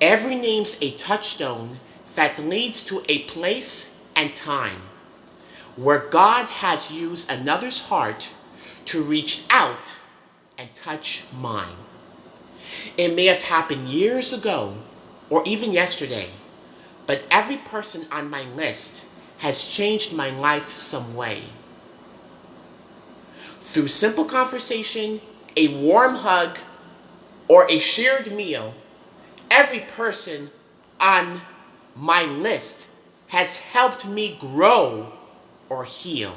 Every name's a touchstone that leads to a place and time where God has used another's heart to reach out and touch mine. It may have happened years ago or even yesterday, but every person on my list has changed my life some way. Through simple conversation, a warm hug, or a shared meal, every person on my list has helped me grow or heal,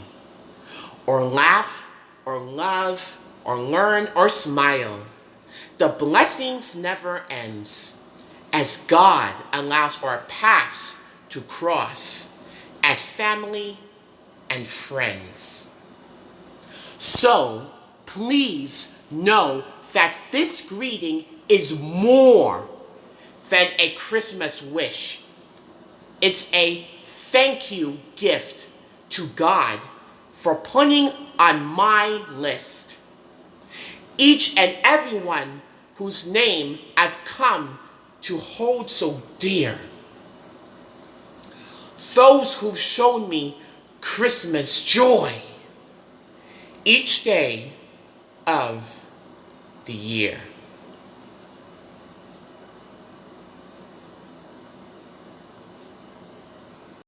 or laugh, or love, or learn, or smile. The blessings never ends as God allows our paths to cross as family and friends. So please know that this greeting is more than a Christmas wish. It's a thank you gift to God for putting on my list each and everyone whose name I've come to hold so dear. Those who've shown me Christmas joy each day of the year.